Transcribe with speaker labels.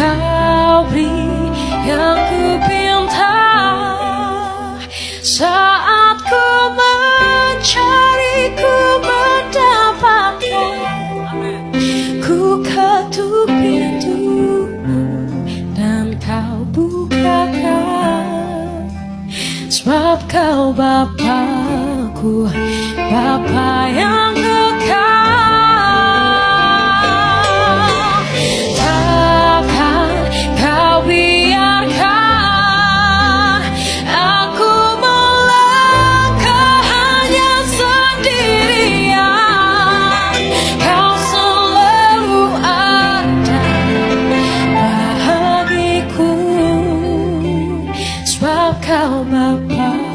Speaker 1: Kau beri yang ku pinta Saat ku mencari ku mendapatkan. Ku ketuk pintu Dan kau bukakan. Sebab kau Bapakku Bapak yang Tell my